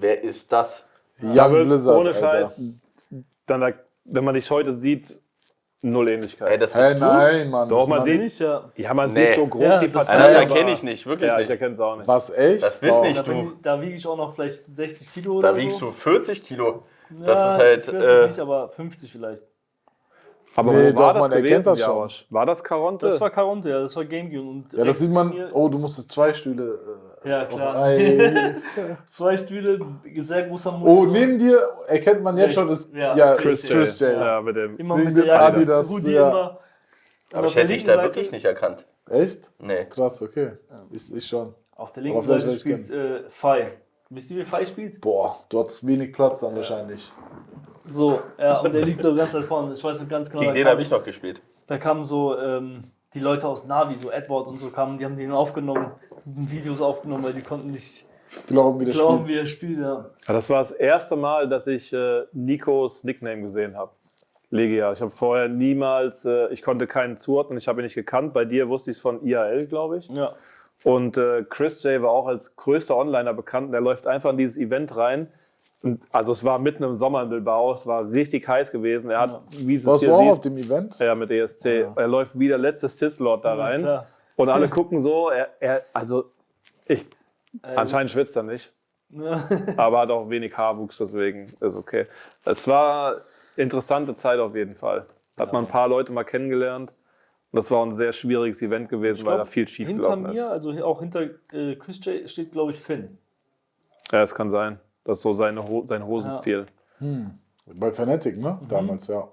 wer ist das? Da Young Blizzard, ohne. Scheiß, dann, da- wenn man dich heute sieht, null Ähnlichkeit. Ey, das bist Hey, du? nein, Mann. Doch, das man sieht- ich ja. ja, man Nee. sieht so grob Ja, die das- Partei. Das aber- erkenne ich nicht, wirklich Ja, ich nicht. erkenne es auch nicht. Was, echt? Das bist Wow. nicht Da, du. da wiege ich auch noch vielleicht 60 Kilo oder Da so. wiegst du 40 Kilo. Das ja, ist halt. 40 Äh, nicht, aber 50 vielleicht. Aber Nee, wo war doch, das man erkennt gewesen, das schon. War das Caronte? Das war Caronte, ja, das war Gamecube. Und Ja, das sieht man. Oh, du musstest zwei Stühle. Ja, Äh, klar. Ei. Zwei Stühle, sehr großer oh, Monitor. neben dir erkennt man jetzt schon, ist Ja, ja, Chris, Chris, J. J. Ja, mit dem. Immer mit dem der Jacke, Adidas, Hoodie ja. immer. Aber ich hätte dich da Seite- wirklich nicht erkannt. Echt? Nee. Krass, okay. Ich, ich schon. Auf der linken Seite spielt äh, Fai. Wisst ihr, wie Fai spielt? Boah, du hattest wenig Platz dann wahrscheinlich. So, ja, und der liegt so ganz weit vorne. Ich weiß noch ganz genau, Gegen den habe ich noch gespielt. da kamen so ähm, die Leute aus Navi, so Edward und so kamen, die haben den aufgenommen, Videos aufgenommen, weil die konnten nicht Glauben, wie das glauben, spielt. wie er spielt. Ja. Ja, das war das erste Mal, dass ich äh, Nikos Nickname gesehen habe. Legia. Ich habe vorher niemals, äh, ich konnte keinen zuordnen, ich habe ihn nicht gekannt. Bei dir wusste ich es von IAL, glaube ich. ja. Und äh, Chris J war auch als größter Onliner bekannt. Der läuft einfach in dieses Event rein. Also es war mitten im Sommer in Bilbao, es war richtig heiß gewesen. Er hat, wie du es Warst du hier auch auf siehst, dem Event? ja, mit ESC, er läuft wie der letzte Sith-Lord da rein. klar. und alle gucken so, er, er also ich, Äh, anscheinend schwitzt er nicht. Ja. aber hat auch wenig Haarwuchs, deswegen ist okay. Es war interessante Zeit auf jeden Fall. Hat man ein paar Leute mal kennengelernt. Und das war ein sehr schwieriges Event gewesen, weil da viel schief Hinter gelaufen mir, ist. also auch hinter äh, Chris J, steht, glaube ich, Finn. Ja, es kann sein. Das ist so seine Ho sein Hosenstil. Bei Fnatic, ne? Mhm. Damals, ja.